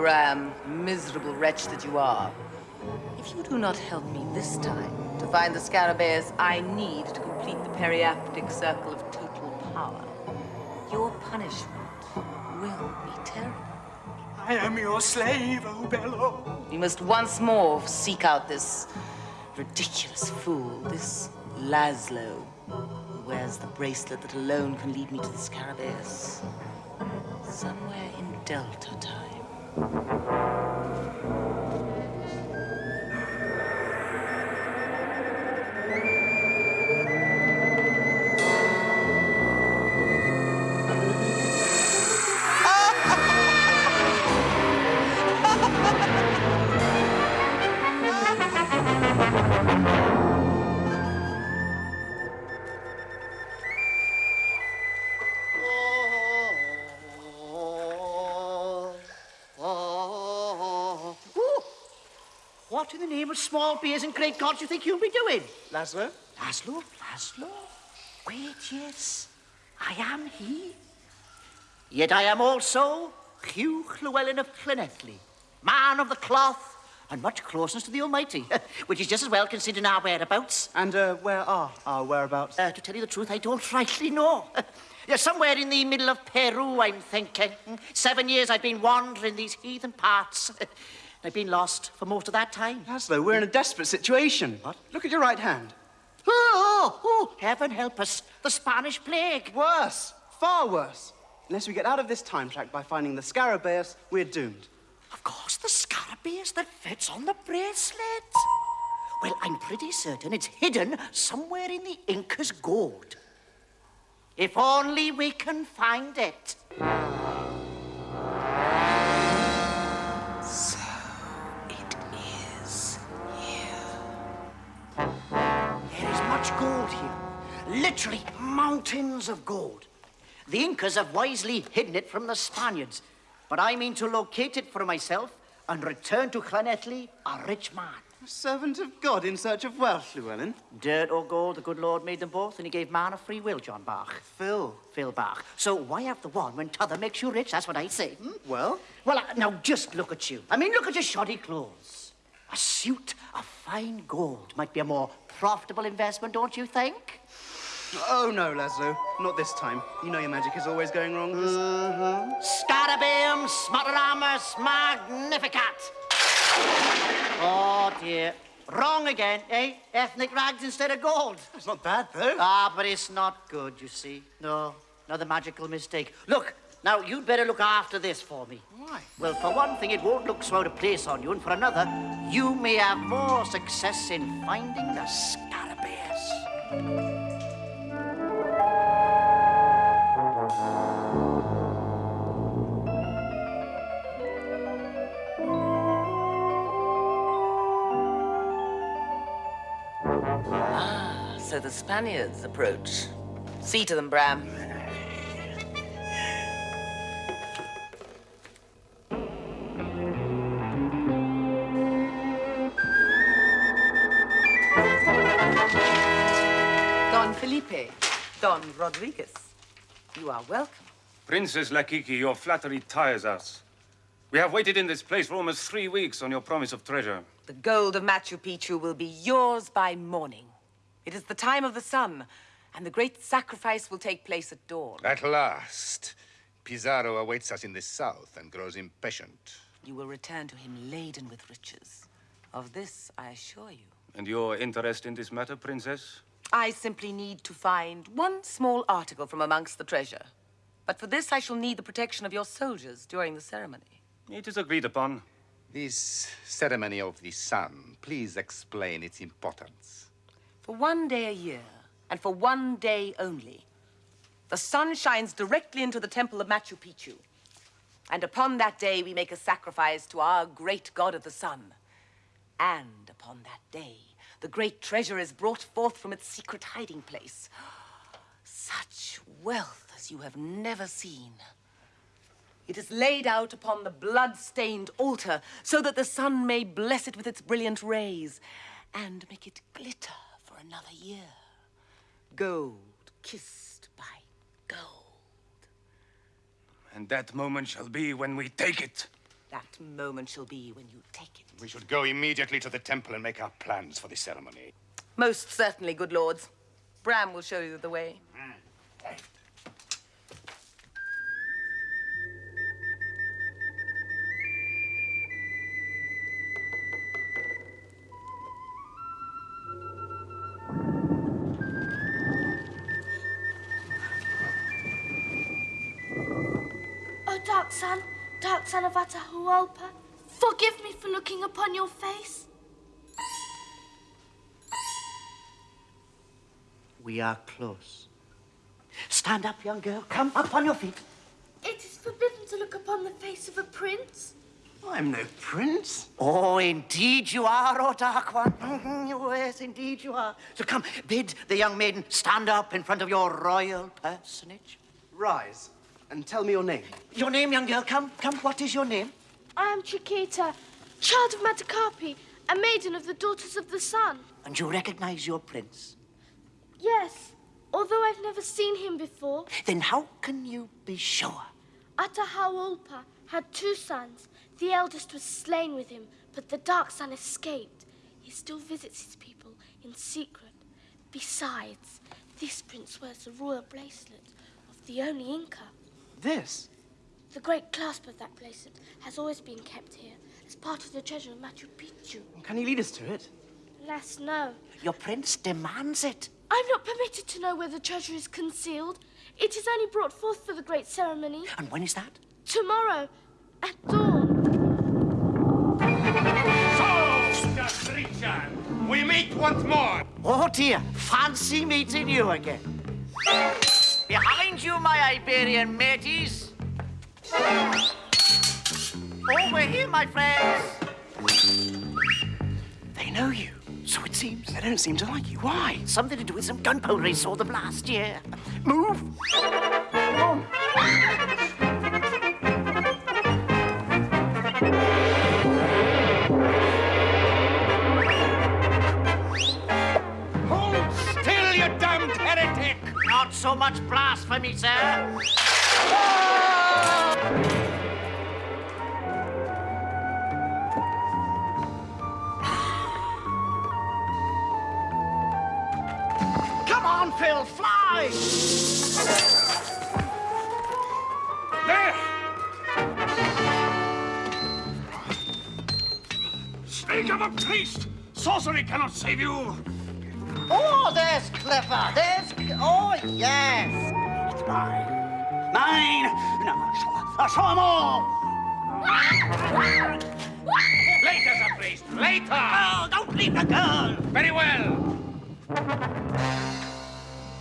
Bram, miserable wretch that you are. If you do not help me this time to find the scarabaeus I need to complete the periaptic circle of total power, your punishment will be terrible. I am your slave, O Belor. We must once more seek out this ridiculous fool, this Laszlo, who wears the bracelet that alone can lead me to the scarabaeus. Somewhere in Delta time. Thank you. What in the name of small beers and great gods do you think you'll be doing? Laszlo? Laszlo? Laszlo? Wait, yes, I am he. Yet I am also Hugh Llewellyn of Llanelli, man of the cloth, and much closeness to the Almighty, which is just as well considering our whereabouts. And uh, where are our whereabouts? Uh, to tell you the truth, I don't rightly know. Yeah, somewhere in the middle of Peru, I'm thinking. Seven years I've been wandering these heathen parts. I've been lost for most of that time. Laszlo, we're in a desperate situation. What? Look at your right hand. Oh, oh, oh, heaven help us. The Spanish plague. Worse, far worse. Unless we get out of this time track by finding the Scarabaeus, we're doomed. Of course, the scarabaeus that fits on the bracelet. Well, I'm pretty certain it's hidden somewhere in the Inca's gold. If only we can find it. Much gold here. Literally mountains of gold. The Incas have wisely hidden it from the Spaniards. But I mean to locate it for myself and return to Llanelli a rich man. A servant of God in search of wealth, Llewellyn. Dirt or gold, the good Lord made them both, and he gave man a free will, John Bach. Phil. Phil Bach. So why have the one when t'other makes you rich? That's what I say. hmm? Well, Well, uh, now just look at you. I mean, look at your shoddy clothes. A suit of fine gold might be a more profitable investment, don't you think? oh no, Laszlo. Not this time. You know your magic is always going wrong. Smotteramus magnificat. Oh, dear. Wrong again, eh? Ethnic rags instead of gold. It's not bad, though. Ah, but it's not good, you see. No, another magical mistake. Look, now you'd better look after this for me. Why? Well, for one thing, it won't look so out of place on you, and for another, you may have more success in finding the scarabaeus. Ah, so the Spaniards approach. See to them, Bram. Don Rodriguez, you are welcome. Princess Lakiki, your flattery tires us. We have waited in this place for almost three weeks on your promise of treasure. The gold of Machu Picchu will be yours by morning. It is the time of the sun, and the great sacrifice will take place at dawn. At last. Pizarro awaits us in the south and grows impatient. You will return to him laden with riches. Of this, I assure you. And your interest in this matter, Princess? I simply need to find one small article from amongst the treasure. But for this, I shall need the protection of your soldiers during the ceremony. It is agreed upon. This ceremony of the sun, please explain its importance. For one day a year, and for one day only, the sun shines directly into the temple of Machu Picchu. And upon that day, we make a sacrifice to our great god of the sun. And upon that day, the great treasure is brought forth from its secret hiding place. Such wealth as you have never seen. It is laid out upon the blood-stained altar so that the sun may bless it with its brilliant rays and make it glitter for another year. Gold kissed by gold. And that moment shall be when we take it. That moment shall be when you take it. We should go immediately to the temple and make our plans for the ceremony. Most certainly, good lords. Bram will show you the way. O dark sun, dark sun of Atahualpa, forgive me for looking upon your face. We are close. Stand up, young girl. Come up on your feet. It is forbidden to look upon the face of a prince. I'm no prince. Oh, indeed you are, oh dark one. Yes, indeed you are. So come, bid the young maiden stand up in front of your royal personage. Rise and tell me your name. Your name, young girl, come, come. What is your name? I am Chiquita, child of Matacarpi, a maiden of the Daughters of the Sun. And you recognize your prince. Yes, although I've never seen him before, Then how can you be sure? Atahualpa had two sons. The eldest was slain with him, but the dark son escaped. He still visits his people in secret. Besides, this prince wears the royal bracelet of the only Inca. This? The great clasp of that bracelet has always been kept here as part of the treasure of Machu Picchu. Can you lead us to it? Alas, no. Your prince demands it. I'm not permitted to know where the treasure is concealed. It is only brought forth for the great ceremony. And when is that? Tomorrow, at dawn. So, Christian, we meet once more. Oh dear, fancy meeting you again. Behind you, my Iberian mateys. Over here, my friends. They know you, so it seems. They don't seem to like you. Why? Something to do with some gunpowder he saw them last year. Move. So much blasphemy, sir. Come on, Phil, fly! There! Speak of a priest! Sorcery cannot save you! Oh, there's Clifford. There's. Oh, yes. It's mine. Mine! No, I'll show them all! Later, Sir Priest, later! Oh, don't leave the girl. Very well.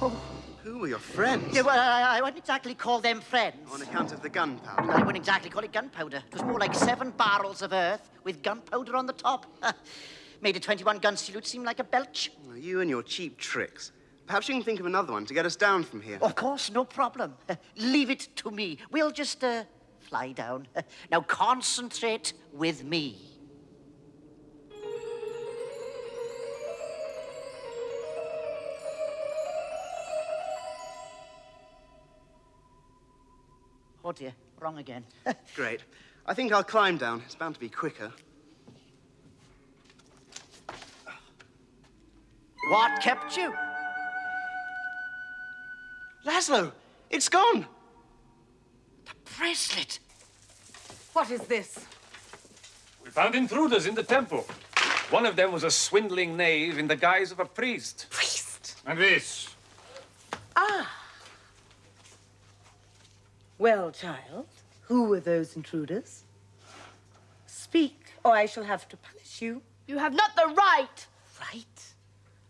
Oh, who were your friends? Yeah, well, I, I wouldn't exactly call them friends. On account of the gunpowder. I wouldn't exactly call it gunpowder. It was more like seven barrels of earth with gunpowder on the top. Made a 21 gun salute seem like a belch. Oh, You and your cheap tricks. Perhaps you can think of another one to get us down from here. Of course, no problem. Leave it to me. We'll just uh, fly down. Now concentrate with me. Oh dear, wrong again. Great. I think I'll climb down. It's bound to be quicker. What kept you? Laszlo, it's gone. The bracelet. What is this? We found intruders in the temple. One of them was a swindling knave in the guise of a priest. Priest. And this? Ah. Well, child, who were those intruders? Speak, or I shall have to punish you. You have not the right. Right?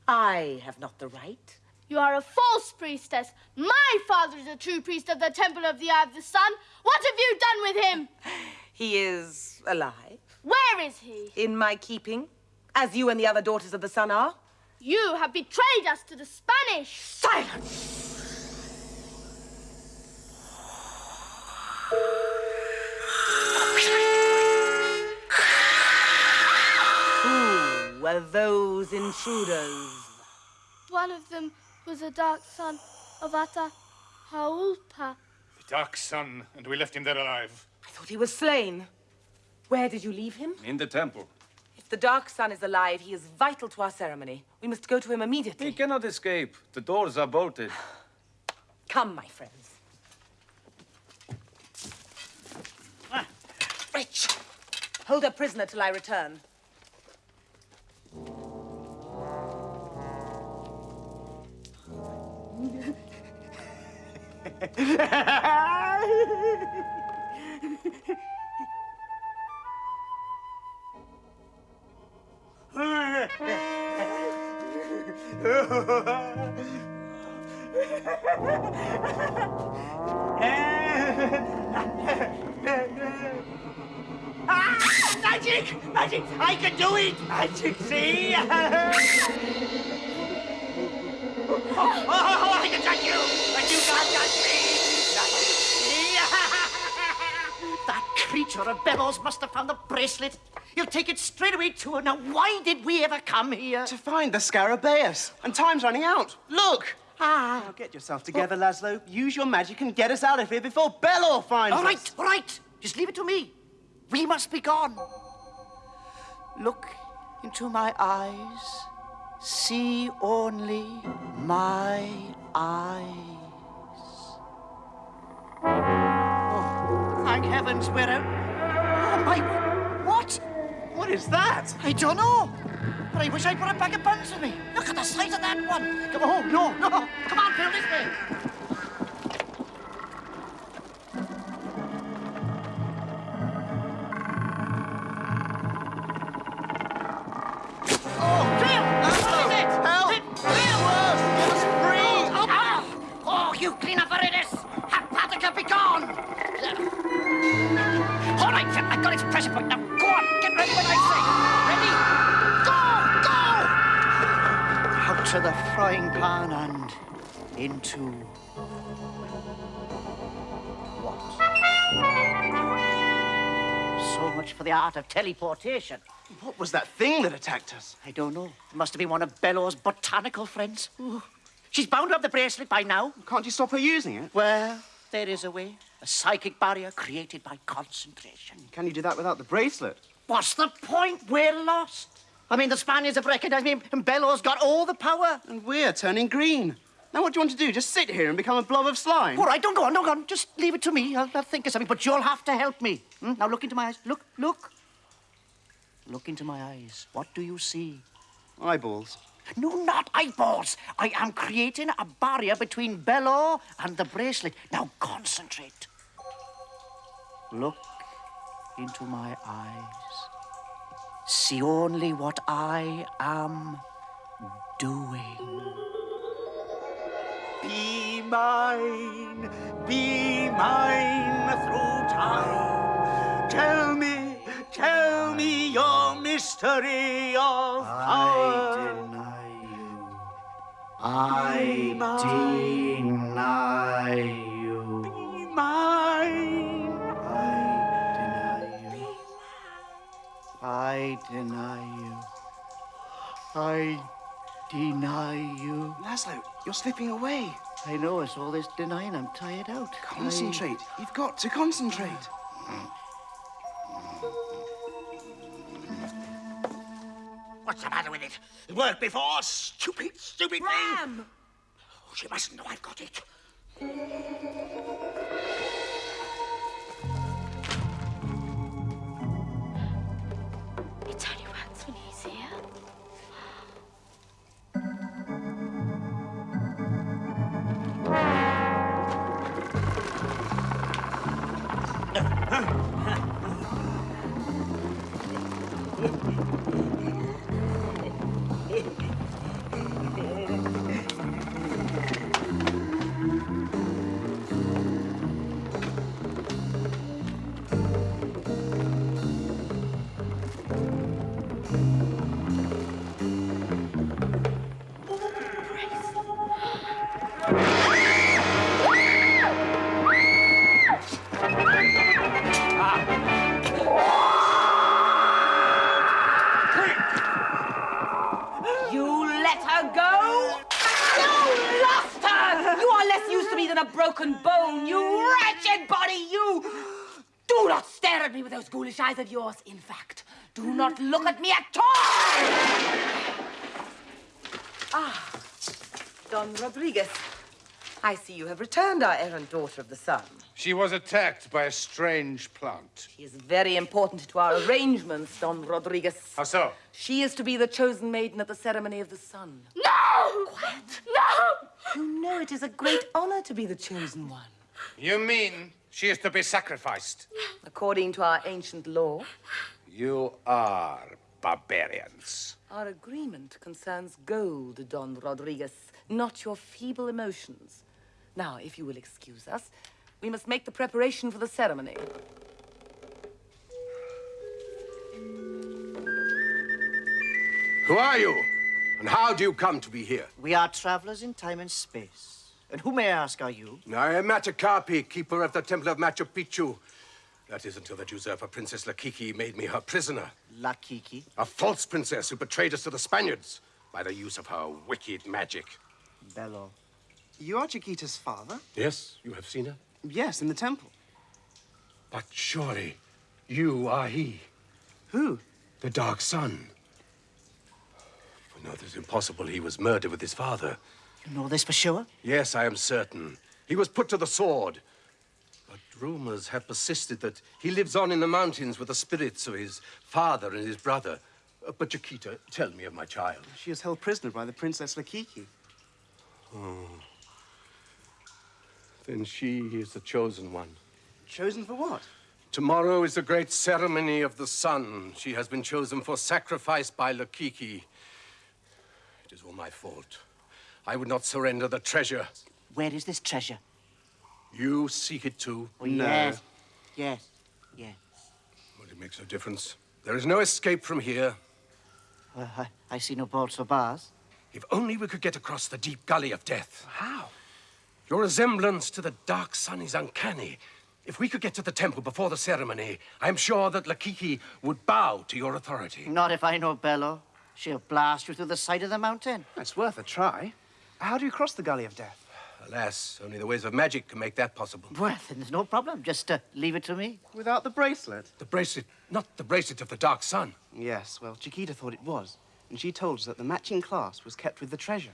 I have not the right. You are a false priestess. My father is a true priest of the Temple of the Eye of the Sun. What have you done with him? He is alive, Where is he? in my keeping, as you and the other daughters of the sun are. You have betrayed us to the Spanish. Silence! Who were those intruders? One of them was a dark son of Ata Atahualpa. The Dark Sun, and we left him there alive. I thought he was slain. Where did you leave him? In the temple. If the Dark Sun is alive, he is vital to our ceremony. We must go to him immediately. He cannot escape. The doors are bolted. Come, my friends. Ah. Rich! Hold her prisoner till I return. Ah, magic! Magic! I can do it! Magic, see? Creature of Belor's must have found the bracelet. He'll take it straight away to her. Now, why did we ever come here? To find the Scarabaeus. And time's running out. Look! Ah. Now get yourself together, Laszlo. Use your magic and get us out of here before Belor finds All us. right, all right. Just leave it to me. We must be gone. Look into my eyes. See only my eyes. Oh, thank heavens we're out. My. What? What is that? I don't know. But I wish I'd brought a bag of buns with me. Look at the size of that one. Come on, no, no. Come on, Phil, this way. Frying pan and into... What? So much for the art of teleportation. What was that thing that attacked us? I don't know. It must have been one of Belor's botanical friends. Ooh. She's bound to have the bracelet by now. Can't you stop her using it? Well, there is a way. A psychic barrier created by concentration. Can you do that without the bracelet? What's the point? We're lost. I mean, the Spaniards have recognized me, and Belor's got all the power. And we're turning green. Now what do you want to do? Just sit here and become a blob of slime? All right, don't go on, don't go on. Just leave it to me. I'll, I'll think of something, but you'll have to help me. Hmm? Now look into my eyes. Look, look. Look into my eyes. What do you see? Eyeballs. No, not eyeballs. I am creating a barrier between Belor and the bracelet. Now concentrate. Look into my eyes. See only what I am doing. Be mine, be mine through time. Tell me, tell me your mystery of power. I deny you. I deny you. Laszlo, you're slipping away. I know, it's all this denying. I'm tired out. Concentrate. I... You've got to concentrate. What's the matter with it? It worked before. Stupid, stupid Ram! thing. Ram! Oh, she mustn't know I've got it. With eyes of yours. In fact, do not look at me at all! Ah, Don Rodriguez. I see you have returned our errant daughter of the sun. She was attacked by a strange plant. She is very important to our arrangements, Don Rodriguez. How so? She is to be the chosen maiden at the ceremony of the sun. No! Quiet! No! You know it is a great honor to be the chosen one. You mean she is to be sacrificed? According to our ancient law, You are barbarians. our agreement concerns gold, Don Rodriguez, not your feeble emotions. Now, if you will excuse us, we must make the preparation for the ceremony. Who are you? And how do you come to be here? We are travelers in time and space. And who, may I ask, are you? I am Matacarpi, keeper of the Temple of Machu Picchu. That is until that usurper Princess Lakiki made me her prisoner. Lakiki. A false princess who betrayed us to the Spaniards by the use of her wicked magic. Belor. You are Chiquita's father? Yes, you have seen her? Yes, in the temple. But surely you are he, Who? the Dark Sun. For no, it is impossible he was murdered with his father. You know this for sure? Yes, I am certain. He was put to the sword. But rumors have persisted that he lives on in the mountains with the spirits of his father and his brother. Uh, but Chiquita, tell me of my child. She is held prisoner by the Princess Lakiki. Oh. Then she is the chosen one. Chosen for what? Tomorrow is the great ceremony of the sun. She has been chosen for sacrifice by Lakiki. It is all my fault. I would not surrender the treasure. Where is this treasure? You seek it too. Oh, yes. Yes. Yes. But it makes no difference. There is no escape from here. Well, I, I see no bolts or bars. If only we could get across the deep gully of death. How? Your resemblance to the dark sun is uncanny. If we could get to the temple before the ceremony, I am sure that Lakiki would bow to your authority. Not if I know Belor. She'll blast you through the side of the mountain. It's worth a try. How do you cross the Gully of Death? Alas, only the ways of magic can make that possible. Well, then there's no problem. Just uh, leave it to me. Without the bracelet? The bracelet, not the bracelet of the dark sun. Yes, well, Chiquita thought it was. And she told us that the matching clasp was kept with the treasure.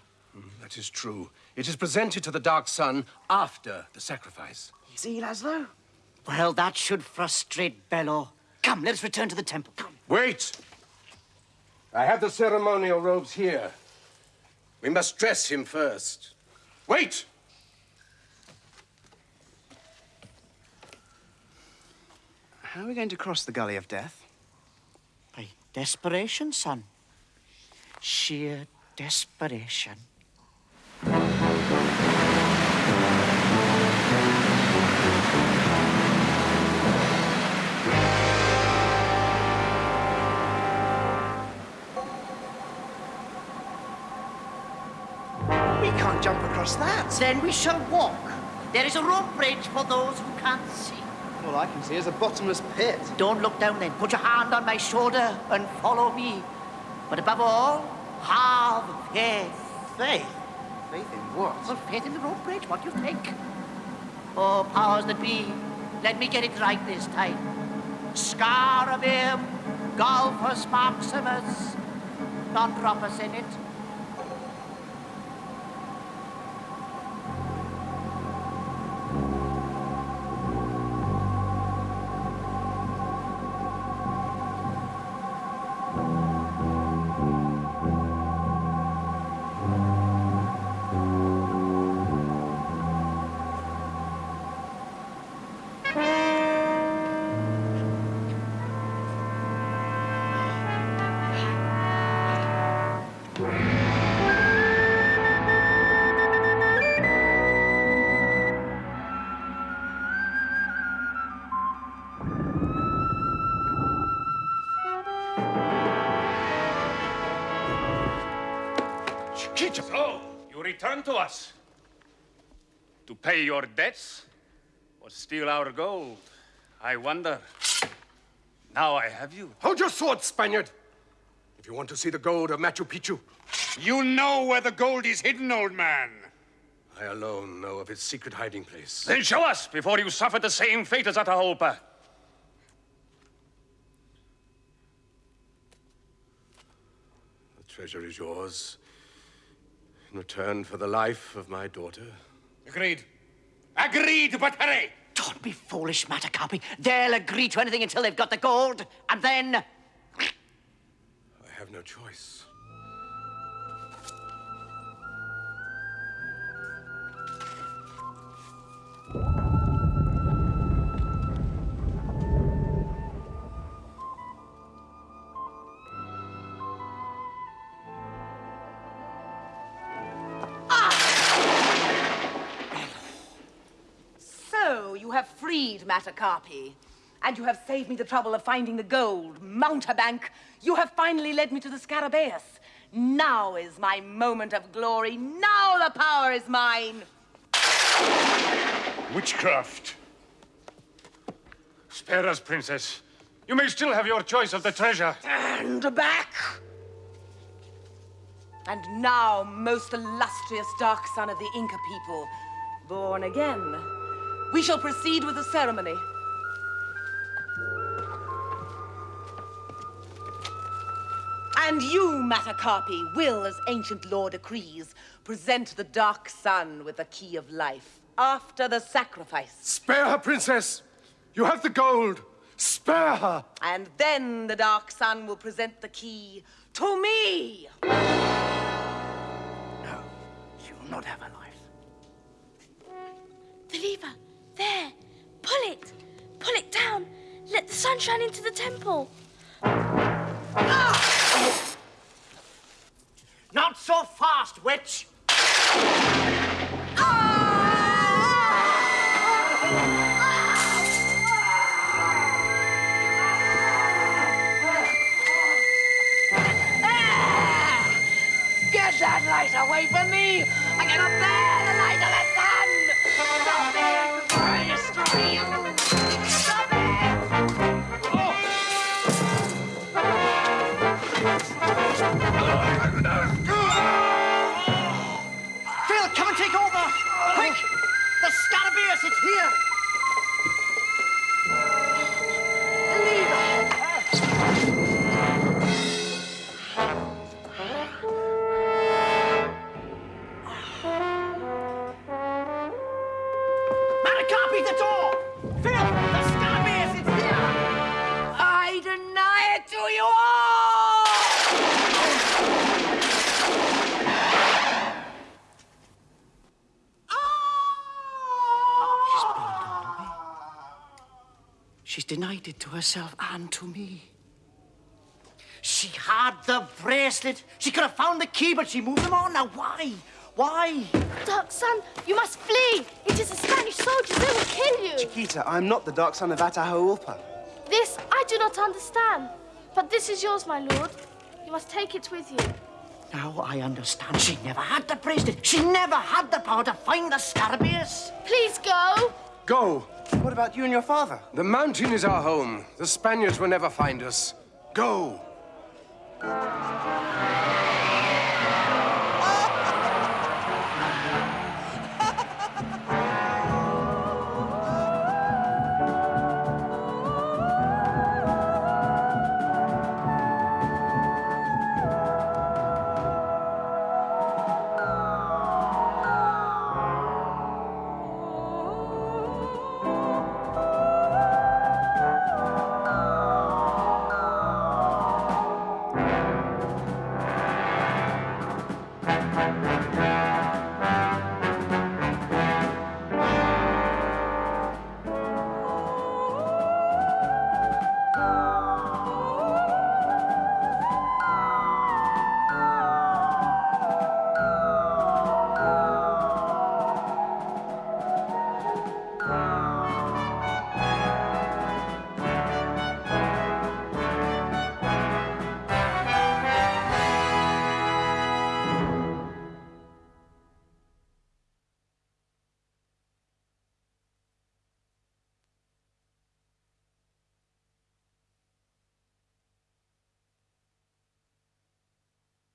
That is true. It is presented to the dark sun after the sacrifice. You see, Laszlo? Well, that should frustrate Belor. Come, let us return to the temple. Come. Wait! I have the ceremonial robes here. We must dress him first. Wait! How are we going to cross the Gully of Death? By desperation, son. Sheer desperation. We can't jump across that. Then we shall walk. There is a rope bridge for those who can't see. All I can see is a bottomless pit. Don't look down then. Put your hand on my shoulder and follow me. But above all, have faith. Faith? Faith in what? Well, faith in the rope bridge. What do you think? Oh, powers that be, let me get it right this time. Scarabim, Golphus Maximus, non-proper Senate. Return to us. To pay your debts? Or steal our gold? I wonder. Now I have you. Hold your sword, Spaniard! If you want to see the gold of Machu Picchu, You know where the gold is hidden, old man. I alone know of its secret hiding place. Then show us before you suffer the same fate as Atahualpa. The treasure is yours in return for the life of my daughter. Agreed. Agreed, but hurry! Don't be foolish, Matacarpi. They'll agree to anything until they've got the gold, and then... I have no choice. Freed Matacarpi. And you have saved me the trouble of finding the gold. Mountebank, you have finally led me to the Scarabaeus. Now is my moment of glory. Now the power is mine. Witchcraft. Spare us, princess. You may still have your choice of the treasure. And back. And now, most illustrious dark son of the Inca people, born again, we shall proceed with the ceremony. And you, Matacarpi, will, as ancient law decrees, present the dark sun with the key of life after the sacrifice. Spare her, princess! You have the gold! Spare her! And then the dark sun will present the key to me. Shine into the temple. It's here! To herself and to me. She had the bracelet. She could have found the key, but she moved them on. Now, why? Why? Dark sun, you must flee. It is the Spanish soldiers. They will kill you. Chiquita, I'm not the dark son of Atahualpa. This I do not understand. But this is yours, my lord. You must take it with you. Now I understand. She never had the bracelet. She never had the power to find the Scarabaeus. Please go. Go! What about you and your father? The mountain is our home. The Spaniards will never find us. Go!